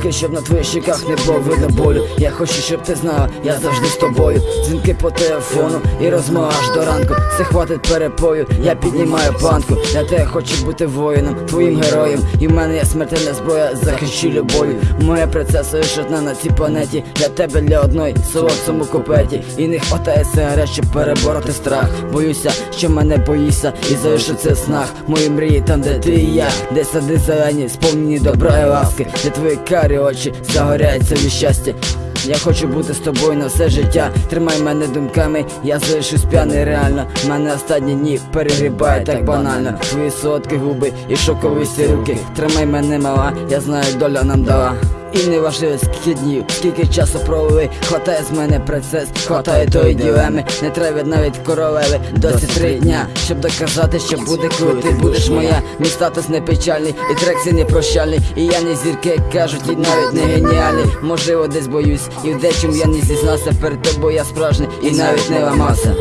руки, щоб на твоїх щеках не було видно болю. Я хочу, щоб ти знала, я завжди з тобою. Дзвінки по телефону і розмова аж до ранку. Це хватить перепою, я піднімаю планку. Я тебе хочу бути воїном, твоїм героєм. І в мене є смертельна зброя, захищу любов'ю. Моя принцеса лиш одна на цій планеті. Для тебе для одної солодцому купеті. І не хватає сигарет, щоб перебороти страх. Боюся, що мене боїшся, і в снах. Мої мрії там, де ти і я, де сади зелені, сповнені добра і ласки, де твої карі очі загоряються від щастя. Я хочу бути з тобою на все життя. Тримай мене думками, я залишусь п'яний реально. Мене останні дні перегрібає так банально. Твої солодкі губи і шоковисті руки. Тримай мене мала, я знаю, доля нам дала. І не важливо скільки днів, скільки часу провели. Хватає з мене процес, хватає тої ділеми. Не треба навіть королеви, досі три дня Щоб доказати, що буде, коли ти будеш моя. Мій статус не печальний, і трек цей не прощальний. І я не зірки, як кажуть, і навіть не геніальний. Можливо, десь боюсь, і в дечому я не зізнався Перед тобою я справжній і навіть не ламався